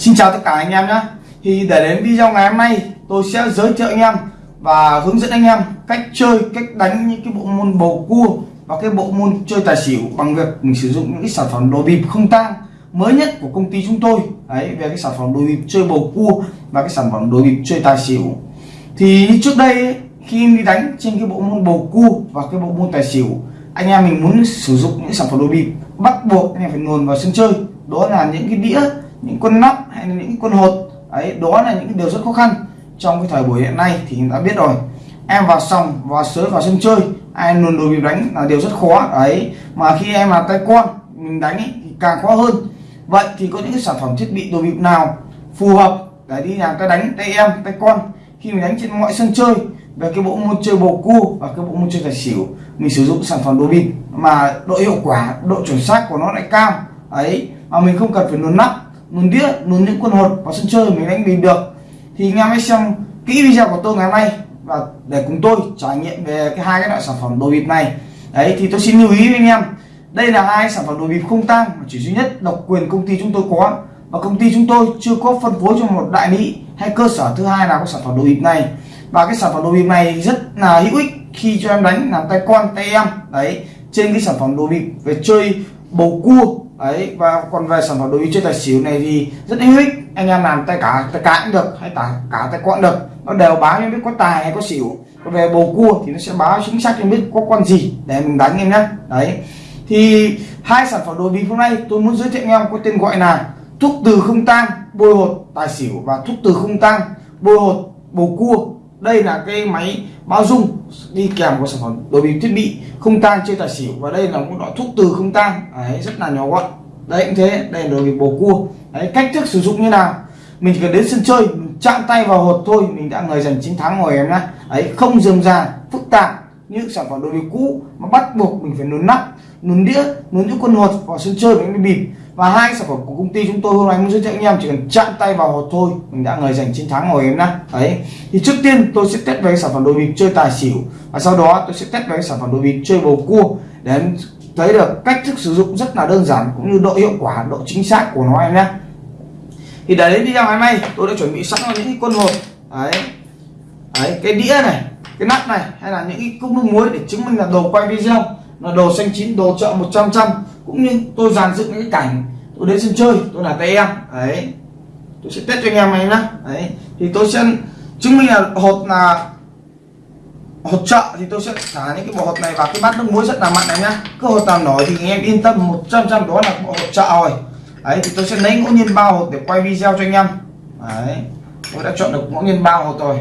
Xin chào tất cả anh em nhé Thì để đến video ngày hôm nay tôi sẽ giới thiệu anh em và hướng dẫn anh em cách chơi cách đánh những cái bộ môn bầu cua và cái bộ môn chơi tài xỉu bằng việc mình sử dụng những cái sản phẩm đồ bịp không tang mới nhất của công ty chúng tôi. Đấy về cái sản phẩm đồ bịp chơi bầu cua và cái sản phẩm đồ bịp chơi tài xỉu. Thì như trước đây ấy, khi đi đánh trên cái bộ môn bầu cua và cái bộ môn tài xỉu anh em mình muốn sử dụng những sản phẩm đồ bịp bắt buộc anh em phải nguồn vào sân chơi. Đó là những cái đĩa những con nắp hay là những con hột. Ấy đó là những điều rất khó khăn trong cái thời buổi hiện nay thì đã biết rồi. Em vào sòng vào sới vào sân chơi ai luôn đồ bị đánh là điều rất khó. Ấy mà khi em là tay con mình đánh ấy, thì càng khó hơn. Vậy thì có những cái sản phẩm thiết bị đồ bịp nào phù hợp để đi làm tay đánh tay em tay con? Khi mình đánh trên mọi sân chơi về cái bộ môn chơi bầu cua và cái bộ môn chơi tài xỉu mình sử dụng sản phẩm đồ bịp mà độ hiệu quả độ chuẩn xác của nó lại cao. Ấy mà mình không cần phải luồn nắp luồn đĩa luồn những quân hột vào sân chơi, mình đánh bình được. Thì anh em hãy xem kỹ video của tôi ngày hôm nay và để cùng tôi trải nghiệm về cái hai cái loại sản phẩm đồ bịp này. Đấy, thì tôi xin lưu ý với anh em, đây là hai sản phẩm đồ bịp không tang, mà chỉ duy nhất độc quyền công ty chúng tôi có. Và công ty chúng tôi chưa có phân phối cho một đại lý hay cơ sở thứ hai nào có sản phẩm đồ bịp này. Và cái sản phẩm đồ bịp này rất là hữu ích khi cho em đánh, làm tay con, tay em. Đấy, trên cái sản phẩm đồ bịp về chơi bầu cua ấy và còn về sản phẩm đồ với chơi tài xỉu này thì rất hữu ích. Anh em làm tay cả tay cái cũng được, hay cả cả tay quọn được. Nó đều báo cho biết có tài hay có xỉu. Còn về bầu cua thì nó sẽ báo chính xác cho biết có con gì để mình đánh em nhé đấy. Thì hai sản phẩm đồ bịp hôm nay tôi muốn giới thiệu anh em có tên gọi là thuốc từ không tang bôi hột tài xỉu và thuốc từ không tang bôi hột bầu cua đây là cái máy bao dung đi kèm của sản phẩm đồ bịp thiết bị không tang chơi tài xỉu và đây là một loại thuốc từ không tang. Đấy, rất là nhỏ gọn. Đấy, cũng thế. Đây là đồ bịp bầu cua. Đấy, cách thức sử dụng như nào? Mình chỉ cần đến sân chơi, mình chạm tay vào hột thôi, mình đã người giành chiến thắng rồi em nhá. Ấy không dườm già, phức tạp như sản phẩm đồ bị cũ, mà bắt buộc mình phải nún nắp, nún đĩa, nún những con hột vào sân chơi mình mới bịp và hai sản phẩm của công ty chúng tôi hôm nay muốn giới thiệu anh em, chỉ cần chạm tay vào hột thôi, mình đã người giành chiến thắng rồi em nhá. Đấy. Thì trước tiên tôi sẽ test về sản phẩm đồ bịp chơi tài xỉu, và sau đó tôi sẽ test về sản phẩm đồ bịp chơi bầu cua. Để em thấy được cách thức sử dụng rất là đơn giản, cũng như độ hiệu quả, độ chính xác của nó em nhé thì để đi video ngày may tôi đã chuẩn bị sẵn những con hột đấy. Đấy, cái đĩa này, cái nắp này, hay là những cái cốc nước muối để chứng minh là đồ quay video là đồ xanh chín, đồ chợ 100 trăm cũng như tôi dàn dựng những cái cảnh, tôi đến sân chơi, tôi là tay em. Đấy. Tôi sẽ test cho anh em này nhá. Đấy. Thì tôi sẽ chứng minh là hột là hột chợ, thì tôi sẽ thả những cái bộ hột này vào cái bát nước muối rất là mặn này nhá. Cứ hột nào nổi thì anh em yên tâm 100 trăm đó là bộ hột chợ rồi. Đấy, thì tôi sẽ lấy ngẫu nhiên bao hột để quay video cho anh em. Đấy. Tôi đã chọn được ngẫu nhiên bao hột rồi.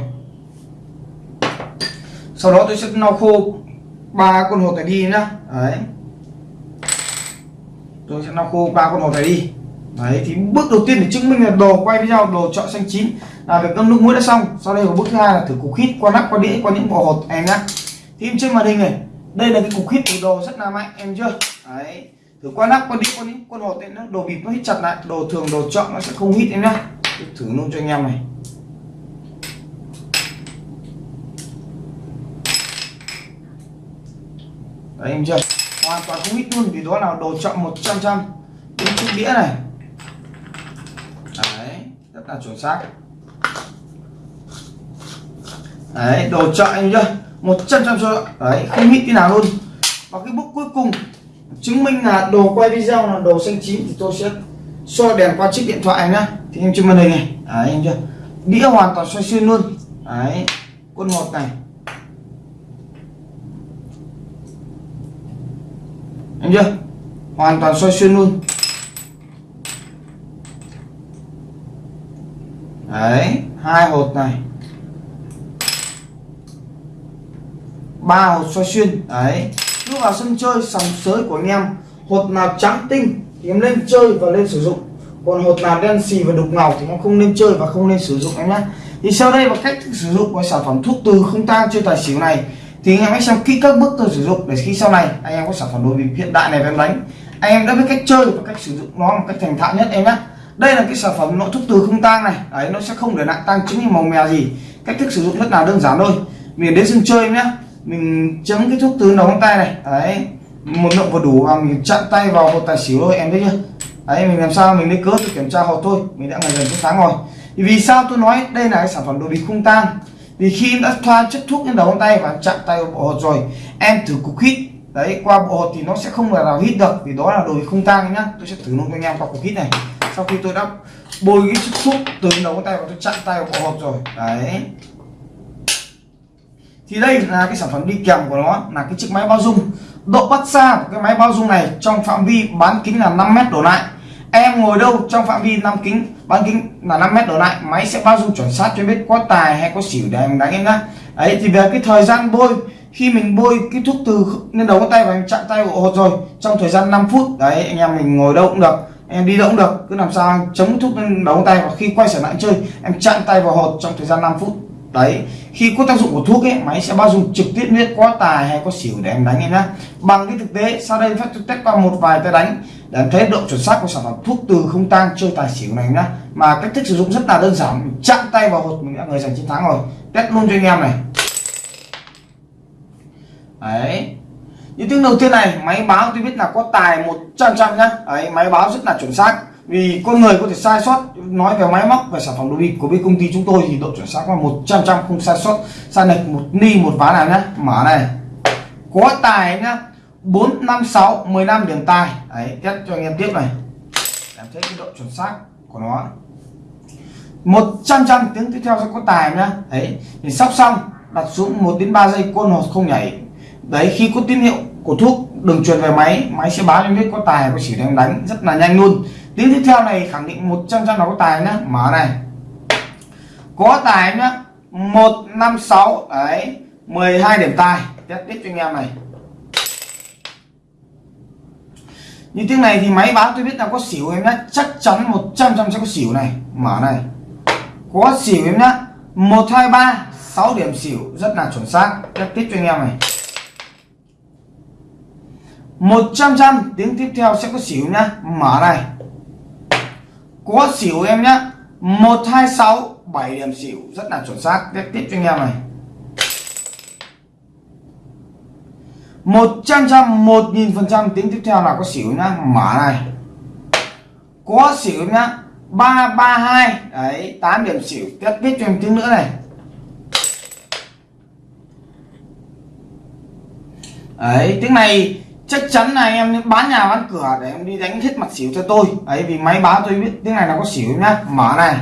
Sau đó tôi sẽ lau khô ba con hột này đi nhá. Đấy. Tôi sẽ lau khô ba con hột này đi. Đấy, thì bước đầu tiên để chứng minh là đồ quay video đồ chọn xanh chín là việc ngâm nước muối đã xong. Sau đây là bước thứ hai là thử cục hít qua nắp, qua đĩa, qua những bộ hột em nhá. Thì trên màn hình này. Đây là cái cục hít của đồ rất là mạnh, em chưa? Đấy. Thử qua nắp, qua đĩa, qua những con hột này nó đồ bịp nó hít chặt lại. Đồ thường, đồ chọn nó sẽ không hít em nhá. Thử luôn cho anh em này. Đấy, em chưa? Hoàn toàn không hít luôn, vì đó là đồ chọn 100 trăm cái chiếc đĩa này. Đấy, rất là chuẩn xác. Đấy, đồ chọn em chưa? 100 trăm cho đấy, không hít cái nào luôn. Và cái bước cuối cùng, chứng minh là đồ quay video là đồ xanh chín thì tôi sẽ soi đèn qua chiếc điện thoại nhá. Thì em trên màn hình này. Đấy, em chưa? Đĩa hoàn toàn xoay xuyên luôn. Đấy, quân một này. Đúng chưa? Hoàn toàn soi xuyên luôn. Đấy, hai hột này. Ba hột soi xuyên. Đấy. Lúc vào sân chơi, sòng sới của anh em. Hột nào trắng tinh thì em lên chơi và lên sử dụng. Còn hột nào đen xì và đục ngầu thì em không nên chơi và không nên sử dụng em nhé thì sau đây là cách sử dụng của sản phẩm thuốc từ không tang chơi tài xỉu này thì anh em hãy xem kỹ các bước tôi sử dụng để khi sau này anh em có sản phẩm đồ bịp hiện đại này em đánh. Anh em đã biết cách chơi và cách sử dụng nó một cách thành thạo nhất em nhé đây là cái sản phẩm nội thuốc từ không tang này. Đấy, nó sẽ không để lại tăng chứng như màu mè gì. Cách thức sử dụng rất là đơn giản thôi. Mình đến sân chơi nhé mình chấm cái thuốc từ đầu ngón tay này. Đấy, một lượng vừa đủ và mình chặn tay vào hột tài xỉu thôi, em thấy chưa? Đấy, mình làm sao? Mình lấy cớ để kiểm tra hột thôi. Mình đã ngày dần chiến sáng rồi. Vì sao tôi nói đây là cái sản phẩm đồ bịp không tang? Vì khi đã thoa chất thuốc lên đầu ngón tay và chạm tay vào bộ hột rồi, em thử cục hít. Đấy, qua bộ hột thì nó sẽ không là nào hít được, vì đó là đồ không tang nhá. Tôi sẽ thử luôn cho anh em qua cục hít này. Sau khi tôi đã bôi cái chất thuốc từ đầu ngón tay và tôi chạm tay vào bộ hột rồi. Đấy. Thì đây là cái sản phẩm đi kèm của nó, là cái chiếc máy bao dung. Độ bắt xa của cái máy bao dung này trong phạm vi bán kính là 5 mét đổ lại. Em ngồi đâu trong phạm vi 5 kính? Bán kính là 5 mét đổ lại, máy sẽ bao dung chuẩn xác cho biết có tài hay có xỉu để em đánh em nhá. Ấy thì về cái thời gian bôi, khi mình bôi cái thuốc từ lên đầu ngón tay và em chạm tay bộ hột rồi, trong thời gian 5 phút, đấy, anh em mình ngồi đâu cũng được em đi đâu cũng được, cứ làm sao chống thuốc lên đầu ngón tay và khi quay trở lại chơi, em chạm tay vào hột trong thời gian 5 phút. Đấy khi có tác dụng của thuốc ấy máy sẽ bao dung trực tiếp biết có tài hay có xỉu để em đánh em nhá. Bằng cái thực tế, sau đây phát test qua một vài tay đánh để em thấy độ chuẩn xác của sản phẩm thuốc từ không tang chơi tài xỉu này nhá. Mà cách thức sử dụng rất là đơn giản mình chạm tay vào hột mình đã người giành chiến thắng rồi. Test luôn cho anh em này. Đấy. Những tiếng đầu tiên này, máy báo tôi biết là có tài 100 trăm nhá. Đấy, máy báo rất là chuẩn xác vì con người có thể sai sót, nói về máy móc về sản phẩm đồ bịp của bên công ty chúng tôi thì độ chuẩn xác là 100 trăm không sai sót. Sai lệch một ni, một ván nào nhá, mở này. Có tài nhá 4 5 6 15 điểm tài. Đấy, test cho anh em tiếp này. Em thấy cái độ chuẩn xác của nó. 100 trăm tiếng tiếp theo sẽ có tài nhá. Đấy, thì sóc xong, đặt xuống 1 đến 3 giây côn hột không nhảy. Đấy, khi có tín hiệu của thuốc đường truyền về máy máy sẽ báo cho biết có tài có chỉ đang đánh, rất là nhanh luôn tiếng tiếp theo này khẳng định 100 trăm là có tài nhá. Mở này. Có tài nhá. 156 đấy 12 điểm tài. Test tiếp cho anh em này. Như tiếng này thì máy báo tôi biết là có xỉu em nhá. Chắc chắn 100 trăm sẽ có xỉu này. Mở này. Có xỉu em nhá. 123 6 điểm xỉu. Rất là chuẩn xác. Test tiếp cho anh em này. 100 trăm, tiếng tiếp theo sẽ có xỉu nhá. Mở này có xỉu em nhá. 126 7 điểm xỉu. Rất là chuẩn xác. Tiếp tiếp cho anh em này. 100 trăm 1000 phần trăm. Tiếng tiếp theo là có xỉu nhá. Mở này. Có xỉu nhá. 332 đấy 8 điểm xỉu. Tiếp tiếp cho em tiếng nữa này. Đấy, tiếng này chắc chắn là em bán nhà bán cửa để em đi đánh hết mặt xỉu cho tôi. Ấy vì máy báo tôi biết tiếng này là có xỉu nhá. Mở này.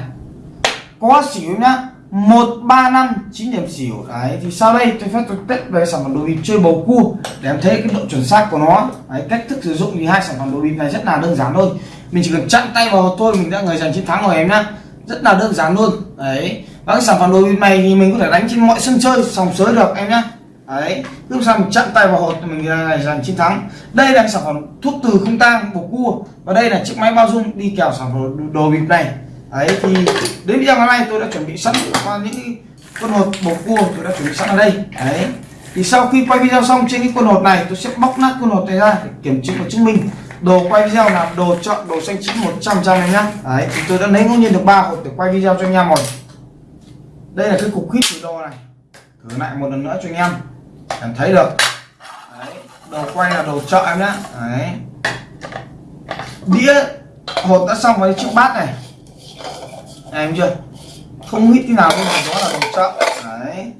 Có xỉu nhá. Một ba năm chín điểm xỉu. Đấy thì sau đây tôi phép tôi test về sản phẩm đồ bịp chơi bầu cua để em thấy cái độ chuẩn xác của nó. Đấy, cách thức sử dụng thì hai sản phẩm đồ bịp này rất là đơn giản thôi. Mình chỉ cần chặn tay vào thôi mình đã người giành chiến thắng rồi em nhá. Rất là đơn giản luôn. Đấy và cái sản phẩm đồ bịp này thì mình có thể đánh trên mọi sân chơi sòng sới được em nhá đấy, lúc sau mình chặn tay vào hột mình ngày giành chiến thắng. Đây là sản phẩm thuốc từ không tang bột cua. Và đây là chiếc máy bao dung đi kèo sản phẩm đồ bịp này. Đấy, thì đến video ngày nay tôi đã chuẩn bị sẵn qua những con hột bột cua tôi đã chuẩn bị sẵn ở đây. Đấy, thì sau khi quay video xong trên cái con hột này, tôi sẽ bóc nát con hột này ra để kiểm chứng và chứng minh. Đồ quay video là đồ chọn đồ xanh chín 100 trăm này nhá. Đấy, thì tôi đã lấy ngẫu nhiên được ba hột để quay video cho anh em rồi. Đây là cái cục khít từ đồ này. Thử lại một lần nữa cho anh em em thấy được. Đấy, đầu quay là đầu chợ em nhá. Đấy. Đĩa hột đã xong với chiếc bát này. Em chưa? Không hít tí nào nhưng mà đó là đồ chợ. Đấy.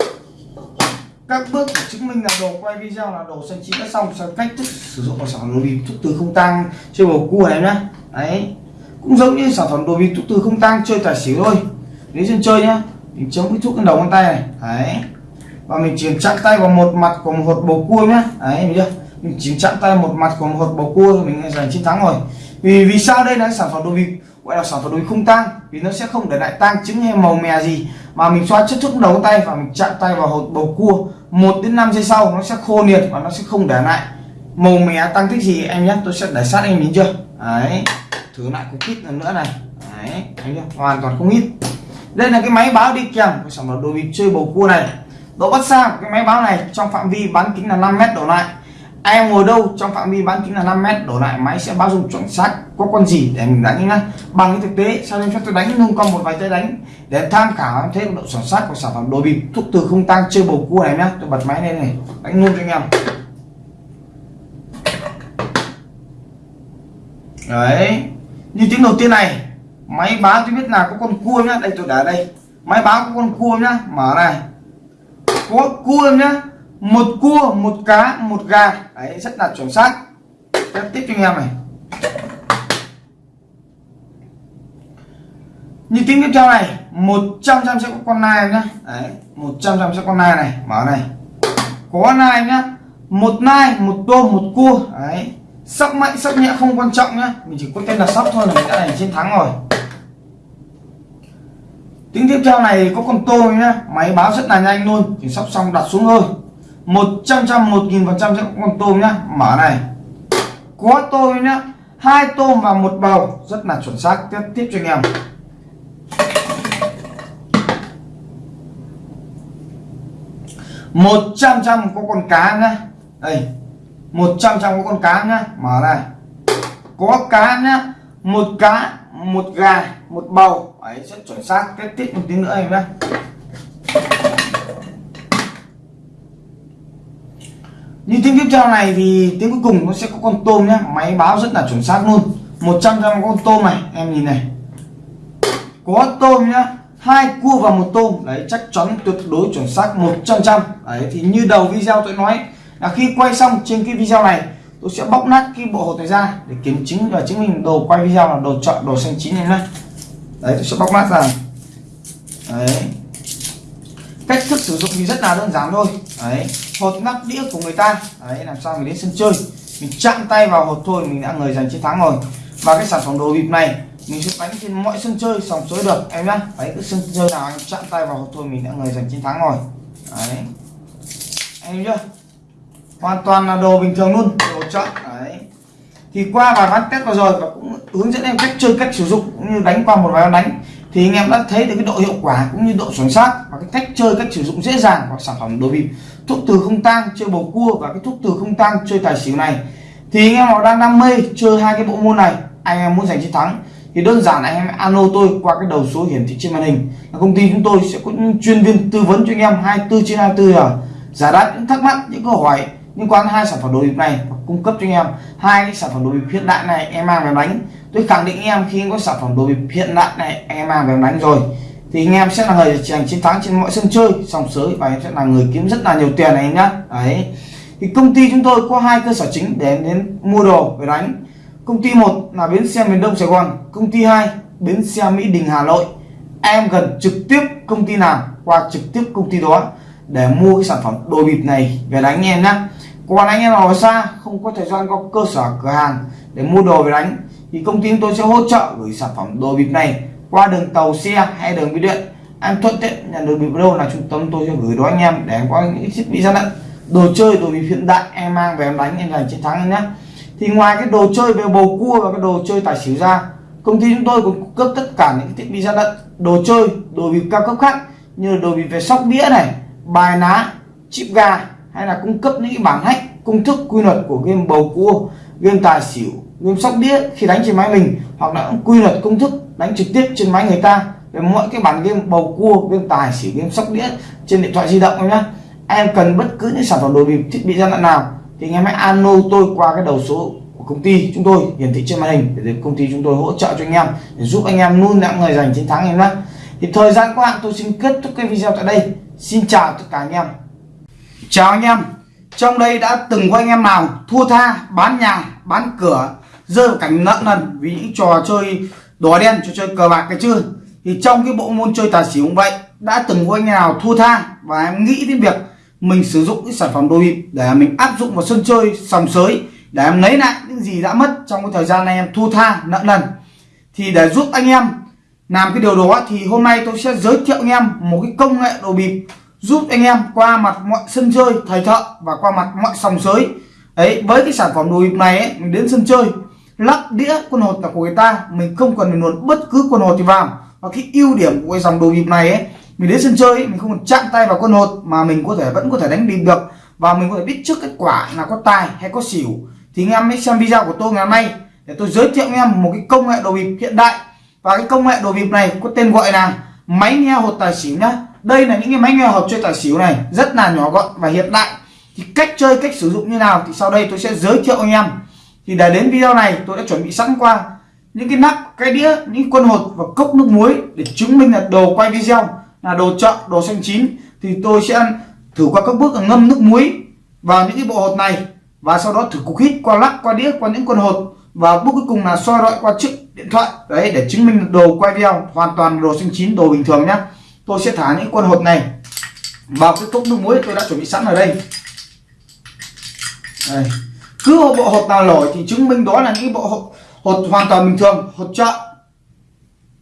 Các bước để chứng minh là đồ quay video là đồ xanh chín đã xong sau cách thức sử dụng sản phẩm đồ bịp thuốc từ không tăng chơi bầu cua em nhá. Đấy. Cũng giống như sản phẩm đồ bịp thuốc từ không tăng chơi tài xỉu thôi. Nếu dân chơi nhá. Mình chống cái thuốc lên đầu ngón tay này. Đấy và mình chỉ chạm tay vào một mặt của một hột bầu cua nhá. Đấy, mình chưa mình chỉ chạm tay một mặt của một hột bầu cua, mình giành chiến thắng rồi. Vì vì sao đây? Là sản phẩm đồ bịp gọi là sản phẩm đồ không tang. Vì nó sẽ không để lại tang trứng hay màu mè gì. Mà mình xoa chất thuốc đầu tay và mình chạm tay vào hột bầu cua. Một đến 5 giây sau, nó sẽ khô liệt và nó sẽ không để lại màu mè tăng tích gì. Em nhé tôi sẽ để sát em nhìn chưa? Đấy, thử lại cục kít lần nữa này. Đấy anh chưa hoàn toàn không ít. đây là cái máy báo đi kèm của sản phẩm đồ bịp chơi bầu cua này độ bắt xa của cái máy báo này trong phạm vi bán kính là 5 mét đổ lại. Em ngồi đâu trong phạm vi bán kính là 5 mét đổ lại, máy sẽ báo dung chuẩn xác có con gì để mình đánh nhá. Bằng cái thực tế, sau đây cho tôi đánh nung con một vài tay đánh để tham khảo em thấy độ chuẩn xác của sản phẩm đồ bịp. Thuốc từ không tăng chơi bầu cua này nhá. Tôi bật máy lên này, đánh luôn cho anh em. Đấy, như tiếng đầu tiên này, máy báo tôi biết là có con cua nhá. Đây, tôi để đây. Máy báo có con cua nhá. Mở này có cua nhá. Một cua, một cá, một gà. Đấy, rất là chuẩn xác. Tiếp tiếp cho anh em này. Như tiếng tiếp theo này 100 trăm sẽ có con nai nhá. Đấy 100 trăm sẽ con nai này. Mở này. Có nai nhá. Một nai, một tôm, một cua. Đấy. Sóc mạnh, sóc nhẹ không quan trọng nhá. Mình chỉ có tên là sóc thôi là mình đã giành chiến thắng rồi tiếng tiếp theo này có con tôm nhá. Máy báo rất là nhanh luôn thì sắp xong đặt xuống thôi. 100 trăm một nghìn phần trăm sẽ có con tôm nhá. Mở này. Có tôm nhá. Hai tôm và một bầu. Rất là chuẩn xác. Tiếp tiếp cho anh em. Một trăm trăm có con cá nhá. Đây. Một trăm trăm có con cá nhá. Mở này. Có cá nhá. Một cá, một gà, một bầu ấy rất chuẩn xác kết tiếp một tí nữa em nhé. như tiếng tiếp theo này thì tiếng cuối cùng nó sẽ có con tôm nhé. máy báo rất là chuẩn xác luôn. 100 trăm con tôm này, em nhìn này. Có tôm nhá. Hai cua và một tôm. Đấy, chắc chắn tuyệt đối chuẩn xác 100 trăm đấy, thì như đầu video tôi nói, là khi quay xong trên cái video này, tôi sẽ bóc nát cái bộ hột này ra để kiểm chứng và chứng minh đồ quay video là đồ chọn đồ xanh chín này nhé đấy, tôi sẽ bóc nát ra. Đấy. Cách thức sử dụng thì rất là đơn giản thôi. Đấy, hột nắp đĩa của người ta. Đấy, làm sao mình đến sân chơi. Mình chạm tay vào hột thôi, mình đã người giành chiến thắng rồi. Và cái sản phẩm đồ bịp này, mình sẽ đánh trên mọi sân chơi sòng sới được. Em nhá đấy cứ sân chơi nào anh chạm tay vào hột thôi, mình đã người giành chiến thắng rồi. Đấy. Em chưa hoàn toàn là đồ bình thường luôn, đồ chọn. Đấy thì qua vài ván test vừa rồi và cũng hướng dẫn em cách chơi, cách sử dụng, cũng như đánh qua một vài ván đánh. Thì anh em đã thấy được cái độ hiệu quả cũng như độ chuẩn xác và cái cách chơi, cách sử dụng dễ dàng của sản phẩm đồ bịp. Thuốc từ không tang, chơi bầu cua và cái thuốc từ không tang, chơi tài xỉu này. Thì anh em nào đang đam mê chơi hai cái bộ môn này, anh em muốn giành chiến thắng, thì đơn giản là anh em alo tôi qua cái đầu số hiển thị trên màn hình. Công ty chúng tôi sẽ có những chuyên viên tư vấn cho anh em 24 trên 24 giờ. Giải đáp những thắc mắc, những câu hỏi liên quan hai sản phẩm đồ bịp này và cung cấp cho anh em hai cái sản phẩm đồ bịp hiện đại này em mang về đánh. Tôi khẳng định em khi em có sản phẩm đồ bịp hiện đại này em mang về đánh rồi. Thì anh em sẽ là người giành chiến thắng trên mọi sân chơi sòng sới và em sẽ là người kiếm rất là nhiều tiền này nhá. Đấy. Thì công ty chúng tôi có hai cơ sở chính để đến mua đồ về đánh. Công ty một là bến xe miền đông sài gòn, công ty hai, bến xe mỹ đình hà nội. Em gần trực tiếp công ty nào qua trực tiếp công ty đó để mua cái sản phẩm đồ bịp này về đánh em nhá còn anh em nào ở xa không có thời gian có cơ sở cửa hàng để mua đồ về đánh, thì công ty chúng tôi sẽ hỗ trợ gửi sản phẩm đồ bịp này qua đường tàu xe hay đường bưu điện. Anh thuận tiện nhận được bịp đâu là trung tâm tôi sẽ gửi đó anh em để em có những thiết bị gian lận đồ chơi, đồ bịp hiện đại em mang về em đánh, em giành chiến thắng nhé thì ngoài cái đồ chơi về bầu cua và cái đồ chơi tài xỉu ra, công ty chúng tôi cũng cung cấp tất cả những thiết bị gian lận đồ chơi, đồ bịp cao cấp khác như đồ bịp về sóc đĩa này, bài ná, chip gà hay là cung cấp những cái bảng hack công thức quy luật của game bầu cua, game tài xỉu, game sóc đĩa khi đánh trên máy mình, hoặc là quy luật công thức đánh trực tiếp trên máy người ta về mọi cái bản game bầu cua, game tài xỉu, game sóc đĩa trên điện thoại di động em nhé em cần bất cứ những sản phẩm đồ bịp, thiết bị gian lận nào thì anh em hãy alo tôi qua cái đầu số của công ty chúng tôi hiển thị trên màn hình để công ty chúng tôi hỗ trợ cho anh em để giúp anh em luôn đã người giành chiến thắng em nhé thì thời gian qua tôi xin kết thúc cái video tại đây. Xin chào tất cả anh em chào anh em. Trong đây đã từng có anh em nào thua tha, bán nhà, bán cửa rơi vào cảnh nợ nần vì những trò chơi đỏ đen, trò chơi cờ bạc cái chưa thì trong cái bộ môn chơi tài xỉu cũng vậy, đã từng có anh em nào thua tha và em nghĩ đến việc mình sử dụng cái sản phẩm đồ bịp để mình áp dụng vào sân chơi sòng sới để em lấy lại những gì đã mất trong cái thời gian này em thua tha, nợ nần. Thì để giúp anh em làm cái điều đó thì hôm nay tôi sẽ giới thiệu anh em một cái công nghệ đồ bịp giúp anh em qua mặt mọi sân chơi thầy thợ và qua mặt mọi sòng sới. Ấy với cái sản phẩm đồ bịp này ấy, mình đến sân chơi lắp đĩa quân hột là của người ta mình không cần phải luồn bất cứ quân hột gì vào. Và cái ưu điểm của cái dòng đồ bịp này ấy mình đến sân chơi ấy, mình không cần chạm tay vào quân hột mà mình có thể vẫn có thể đánh bịp được. Và mình có thể biết trước kết quả là có tài hay có xỉu. Thì anh em hãy xem video của tôi ngày hôm nay để tôi giới thiệu anh em một cái công nghệ đồ bịp hiện đại. Và cái công nghệ đồ bịp này có tên gọi là máy nghe hột tài xỉu nhá đây là những cái máy nghe hộp chơi tài xỉu này, rất là nhỏ gọn và hiện đại. Thì cách chơi, cách sử dụng như nào thì sau đây tôi sẽ giới thiệu anh em. Thì để đến video này, tôi đã chuẩn bị sẵn qua những cái nắp, cái đĩa, những quân hột và cốc nước muối để chứng minh là đồ quay video, là đồ chợ, đồ xanh chín. Thì tôi sẽ thử qua các bước là ngâm nước muối vào những cái bộ hột này và sau đó thử cục hít qua lắc, qua đĩa, qua những con hột. Và bước cuối cùng là soi rọi qua chiếc điện thoại. Đấy, để chứng minh đồ quay video hoàn toàn đồ xanh chín, đồ bình thường nhá tôi sẽ thả những con hột này vào cái cốc nước muối tôi đã chuẩn bị sẵn ở đây. Đây. cứ bộ hột nào nổi thì chứng minh đó là những bộ hột, hột hoàn toàn bình thường hột chợ.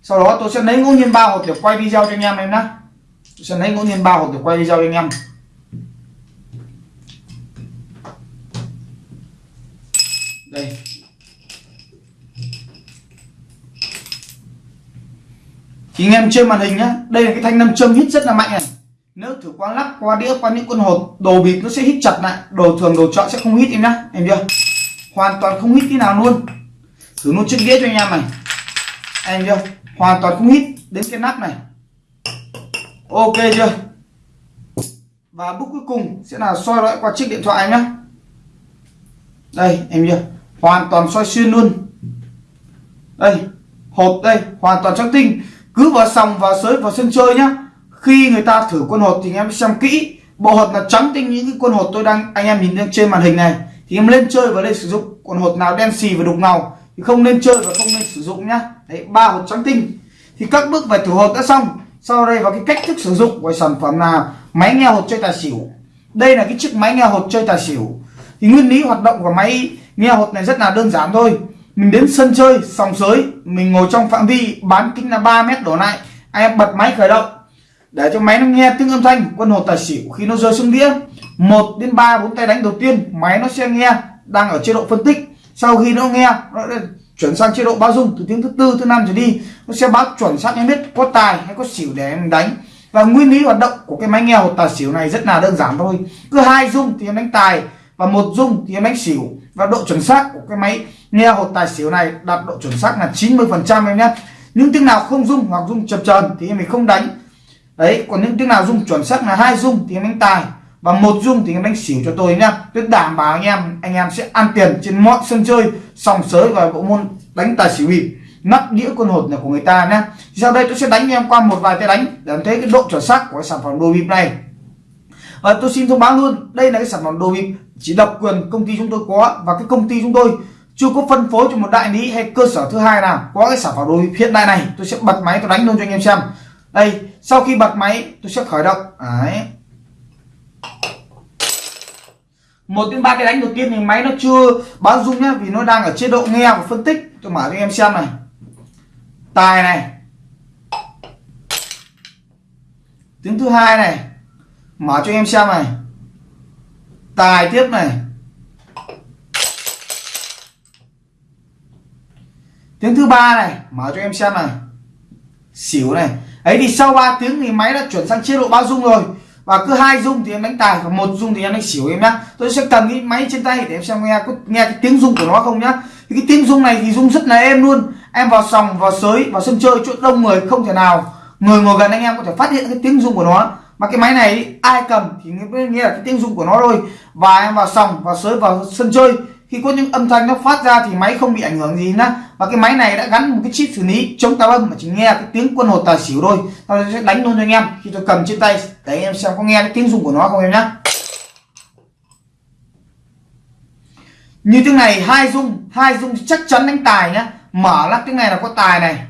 Sau đó tôi sẽ lấy ngẫu nhiên ba hột để quay video cho anh em em nhé. Tôi sẽ lấy ngẫu nhiên ba hột để quay video cho anh em. Đây. Thì anh em trên màn hình nhá. Đây là cái thanh nam châm hít rất là mạnh này. Nếu thử qua lắc, qua đĩa, qua những con hột đồ bịp nó sẽ hít chặt lại. Đồ thường, đồ chọn sẽ không hít em nhá. Em chưa hoàn toàn không hít tí nào luôn. Thử luôn chiếc đĩa cho anh em này. Em chưa hoàn toàn không hít đến cái nắp này. Ok chưa? Và bước cuối cùng sẽ là soi lại qua chiếc điện thoại nhá. Đây, em chưa hoàn toàn soi xuyên luôn. Đây, hộp đây, hoàn toàn trắng tinh cứ vào sòng vào sới vào sân chơi nhá. Khi người ta thử quân hột thì anh em xem kỹ. Bộ hột là trắng tinh những cái quân hột tôi đang, anh em nhìn trên màn hình này. Thì em lên chơi và lên sử dụng quân hột nào đen xì và đục ngầu thì không nên chơi và không nên sử dụng nhá. Đấy, ba hột trắng tinh. Thì các bước về thử hột đã xong. Sau đây vào cái cách thức sử dụng của sản phẩm là máy nghe hột chơi tài xỉu. Đây là cái chiếc máy nghe hột chơi tài xỉu. Thì nguyên lý hoạt động của máy nghe hột này rất là đơn giản thôi mình đến sân chơi, sòng sới, mình ngồi trong phạm vi bán kính là 3 mét đổ lại. Anh em bật máy khởi động. Để cho máy nó nghe tiếng âm thanh, quân hồ tài xỉu khi nó rơi xuống đĩa. Một đến ba bốn tay đánh đầu tiên, máy nó sẽ nghe đang ở chế độ phân tích. Sau khi nó nghe, nó chuyển sang chế độ báo dung từ tiếng thứ tư, thứ năm trở đi. Nó sẽ báo chuẩn xác em biết có tài hay có xỉu để em đánh. Và nguyên lý hoạt động của cái máy nghe hột tài xỉu này rất là đơn giản thôi. Cứ hai dung thì em đánh tài và một dung thì em đánh xỉu và độ chuẩn xác của cái máy nghe hột tài xỉu này đạt độ chuẩn xác là 90 phần trăm em nhé. Những tiếng nào không dung hoặc dung chập chờn thì em mình không đánh. Đấy, còn những tiếng nào dung chuẩn xác là hai dung thì em đánh tài. Và một dung thì em đánh xỉu cho tôi nhá tôi đảm bảo anh em anh em sẽ ăn tiền trên mọi sân chơi, sòng sới và bộ môn đánh tài xỉu bịp. Nắp đĩa con hột này của người ta nhá sau đây tôi sẽ đánh em qua một vài tay đánh để em thấy cái độ chuẩn xác của cái sản phẩm đồ bịp này. Và tôi xin thông báo luôn, đây là cái sản phẩm đồ bịp chỉ độc quyền công ty chúng tôi có và cái công ty chúng tôi chưa có phân phối cho một đại lý hay cơ sở thứ hai nào có cái sản phẩm đồ hiện đại này, tôi sẽ bật máy tôi đánh luôn cho anh em xem. Đây, sau khi bật máy, tôi sẽ khởi động. Đấy. Một đến ba cái đánh đầu tiên thì máy nó chưa báo dung nhá, vì nó đang ở chế độ nghe và phân tích. Tôi mở cho anh em xem này. Tài này. Tiếng thứ hai này. Mở cho em xem này tài tiếp này. Tiếng thứ ba này, mở cho em xem này. Xỉu này. Ấy thì sau 3 tiếng thì máy đã chuyển sang chế độ bao dung rồi. Và cứ hai dung thì em đánh tài và một dung thì em đánh xỉu em nhá. Tôi sẽ cầm cái máy trên tay để em xem nghe có nghe cái tiếng dung của nó không nhá. Thì cái tiếng dung này thì dung rất là êm luôn. Em vào sòng, vào sới, vào sân chơi, chỗ đông người không thể nào. Người ngồi gần anh em có thể phát hiện cái tiếng dung của nó mà cái máy này ai cầm thì nghĩa nghe là cái tiếng rung của nó thôi. Và em vào sòng, vào sới, vào sân chơi. Khi có những âm thanh nó phát ra thì máy không bị ảnh hưởng gì nữa và cái máy này đã gắn một cái chip xử lý chống táo âm mà chỉ nghe cái tiếng quân hột tài xỉu thôi. Tôi sẽ đánh luôn cho anh em. Khi tôi cầm trên tay, để em xem có nghe cái tiếng rung của nó không em nhá. Như tiếng này, hai rung hai rung chắc chắn đánh tài nhá. Mở lắc tiếng này là có tài này.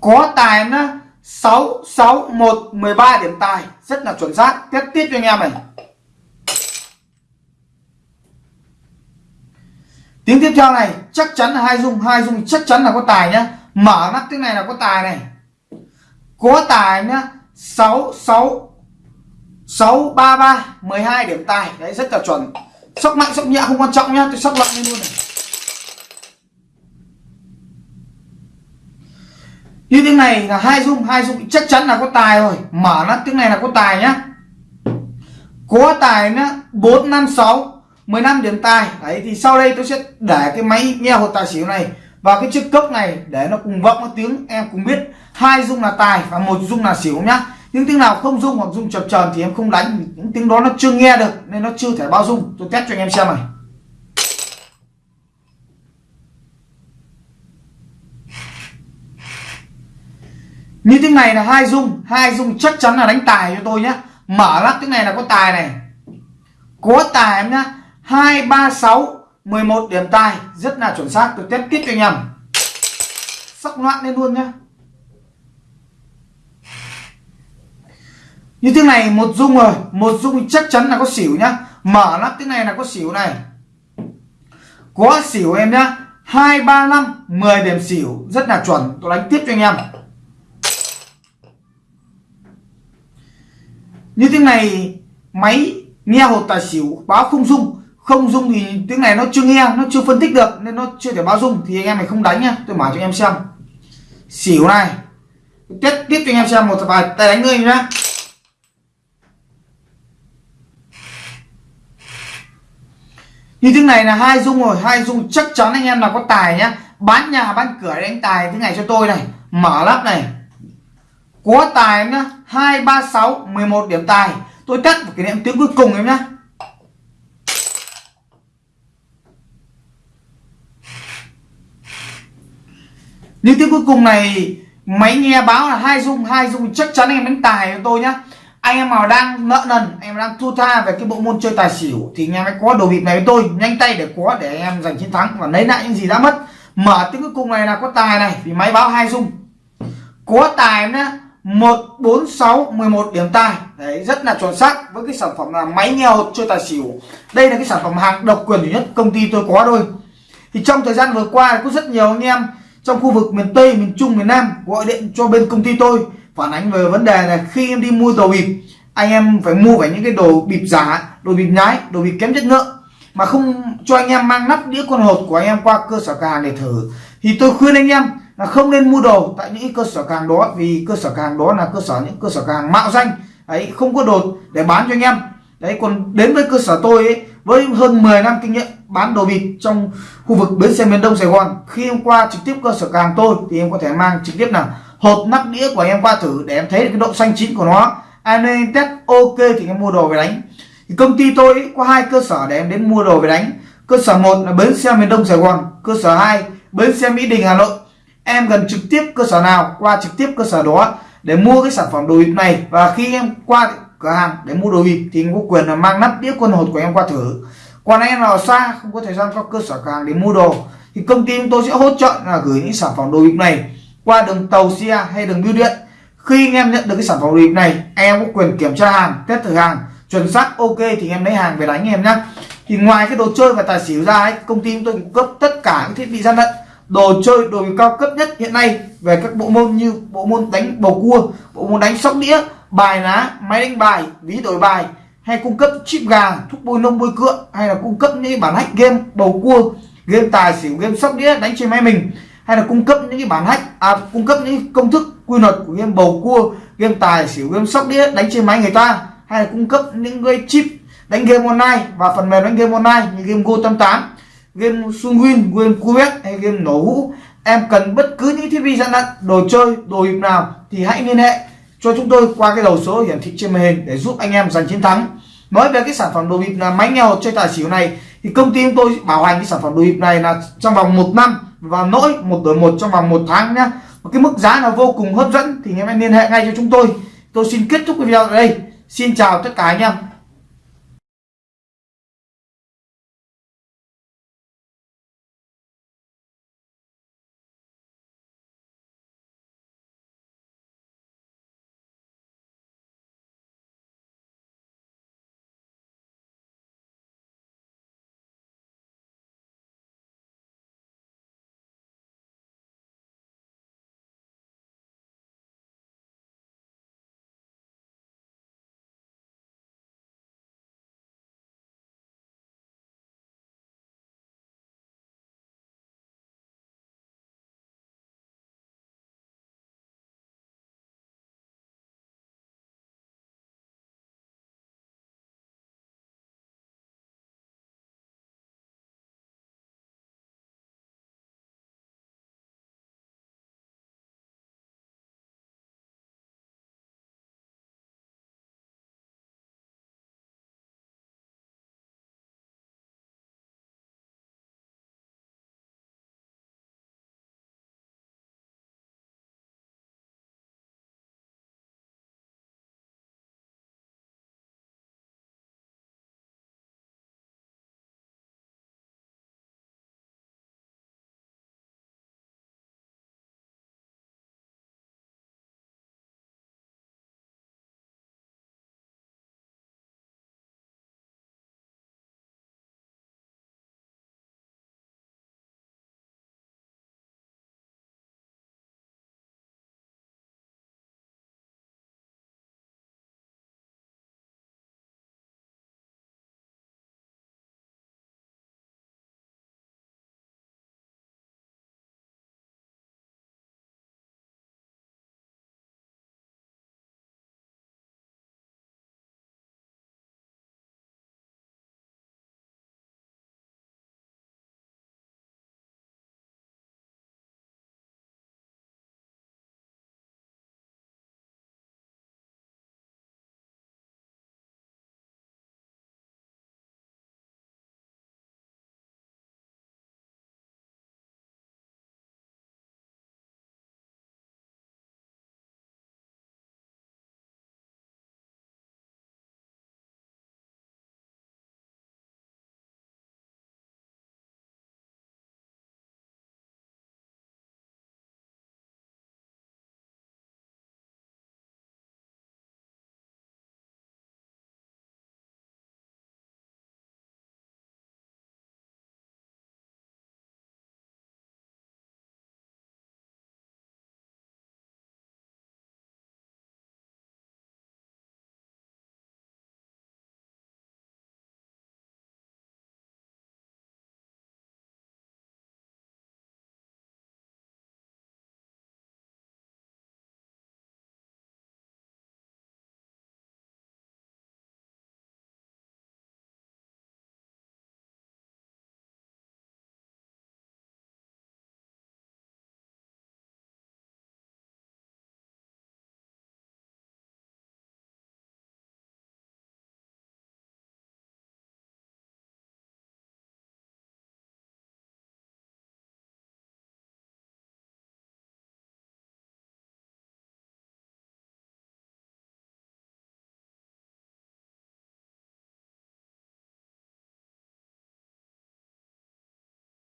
Có tài nhá. 6 6 1 13 điểm tài. Rất là chuẩn xác. Tiếp tiếp cho anh em này. Tiếng tiếp theo này, chắc chắn là hai dung hai dung chắc chắn là có tài nhá. Mở mắt tiếng này là có tài này. Có tài nhá. 6 6 6 3 3 12 điểm tài. Đấy, rất là chuẩn. Sóc mạnh sóc nhẹ không quan trọng nhá. Tôi sóc lặng lên luôn này. Như tiếng này là hai dung hai dung chắc chắn là có tài rồi. Mở nó tiếng này là có tài nhá. Có tài nhá, bốn, năm, sáu 15 điểm tài. Đấy, thì sau đây tôi sẽ để cái máy nghe hột tài xỉu này và cái chiếc cốc này để nó cùng vọng nó tiếng, em cùng biết. Hai dung là tài và một dung là xỉu nhá. Những tiếng nào không dung hoặc dung chập tròn thì em không đánh. Những tiếng đó nó chưa nghe được nên nó chưa thể bao dung tôi test cho anh em xem này. Như tiếng này là hai dung hai dung chắc chắn là đánh tài cho tôi nhé mở lắc tiếng này là có tài này. Có tài em nhá. Hai, ba, sáu 11 điểm tài. Rất là chuẩn xác, tôi test tiếp cho anh em. Sắc loạn lên luôn nhá. Như thế này một dung rồi, một dung chắc chắn là có xỉu nhá. Mở lắc thế này là có xỉu này. Có xỉu em nhá. Hai, ba, năm 10 điểm xỉu. Rất là chuẩn, tôi đánh tiếp cho anh em. Như tiếng này, máy nghe hột tài xỉu, báo không dung không dung thì tiếng này nó chưa nghe, nó chưa phân tích được, nên nó chưa thể báo dung thì anh em này không đánh nhá, tôi mở cho anh em xem. Xỉu này, tiếp tiếp cho anh em xem một vài tay đánh ngươi nhá. Như tiếng này là hai dung rồi, hai dung chắc chắn anh em là có tài nhá. Bán nhà, bán cửa đánh tài thế này cho tôi này. Mở lắp này có tài em nhá, hai, ba, sáu, mười một điểm tài. Tôi cắt một cái niệm tiếng cuối cùng em nhá. Như tiếng cuối cùng này, máy nghe báo là hai dung hai dung, chắc chắn anh em đánh tài cho tôi nhá. Anh em nào đang nợ nần, anh em đang thua tha về cái bộ môn chơi tài xỉu, thì anh em hãy có đồ bịp này với tôi. Nhanh tay để có để anh em giành chiến thắng và lấy lại những gì đã mất. Mở tiếng cuối cùng này là có tài này, vì máy báo hai dung. Có tài em nhá một bốn sáu mười một điểm tài đấy rất là chuẩn xác với cái sản phẩm là máy nghe hột chơi tài xỉu. Đây là cái sản phẩm hàng độc quyền duy nhất công ty tôi có thôi. Thì trong thời gian vừa qua có rất nhiều anh em trong khu vực miền Tây, miền Trung, miền Nam gọi điện cho bên công ty tôi phản ánh về vấn đề là khi em đi mua đồ bịp anh em phải mua phải những cái đồ bịp giả, đồ bịp nhái, đồ bịp kém chất lượng mà không cho anh em mang nắp đĩa con hột của anh em qua cơ sở cửa hàng để thử. Thì tôi khuyên anh em là không nên mua đồ tại những cơ sở càng đó, vì cơ sở càng đó là cơ sở những cơ sở càng mạo danh. Ấy không có đồ để bán cho anh em. Đấy, còn đến với cơ sở tôi ấy, với hơn 10 năm kinh nghiệm bán đồ bịp trong khu vực bến xe miền Đông Sài Gòn, khi em qua trực tiếp cơ sở càng tôi thì em có thể mang trực tiếp là hộp nắp đĩa của em qua thử để em thấy cái độ xanh chín của nó. Anh em test ok thì em mua đồ về đánh. Thì công ty tôi có hai cơ sở để em đến mua đồ về đánh. Cơ sở một là bến xe miền Đông Sài Gòn, cơ sở 2 bến xe Mỹ Đình, Hà Nội em gần trực tiếp cơ sở nào qua trực tiếp cơ sở đó để mua cái sản phẩm đồ bịp này. Và khi em qua cửa hàng để mua đồ bịp thì em có quyền là mang nắp đĩa quân hột của em qua thử. Còn anh em nào xa không có thời gian qua cơ sở cửa hàng để mua đồ. Thì công ty chúng tôi sẽ hỗ trợ là gửi những sản phẩm đồ bịp này qua đường tàu xe hay đường bưu điện. Khi anh em nhận được cái sản phẩm đồ bịp này em có quyền kiểm tra hàng test thử hàng chuẩn xác ok thì em lấy hàng về đánh em nhé thì ngoài cái đồ chơi và tài xỉu ra ấy, công ty chúng tôi cung cấp tất cả các thiết bị gian lận đồ chơi đồ cao cấp nhất hiện nay về các bộ môn như bộ môn đánh bầu cua bộ môn đánh sóc đĩa bài lá máy đánh bài ví đổi bài hay cung cấp chip gà thuốc bôi nông bôi cựa hay là cung cấp những bản hack game bầu cua game tài xỉu game sóc đĩa đánh trên máy mình hay là cung cấp những cái bản hack à, cung cấp những công thức quy luật của game bầu cua game tài xỉu game sóc đĩa đánh trên máy người ta hay là cung cấp những cái chip đánh game online và phần mềm đánh game online như game Go 88 game Sunwin, game quét hay game nổ hũ. Em cần bất cứ những thiết bị gian lận đồ chơi đồ hiệp nào thì hãy liên hệ cho chúng tôi qua cái đầu số hiển thị trên màn hình để giúp anh em giành chiến thắng. Nói về cái sản phẩm đồ bịp là máy nghèo chơi tài xỉu này thì công ty chúng tôi bảo hành cái sản phẩm đồ bịp này là trong vòng một năm và lỗi một đổi một trong vòng một tháng nhá. Một cái mức giá là vô cùng hấp dẫn thì anh em liên hệ ngay cho chúng tôi. Tôi xin kết thúc cái video ở đây. Xin chào tất cả anh em.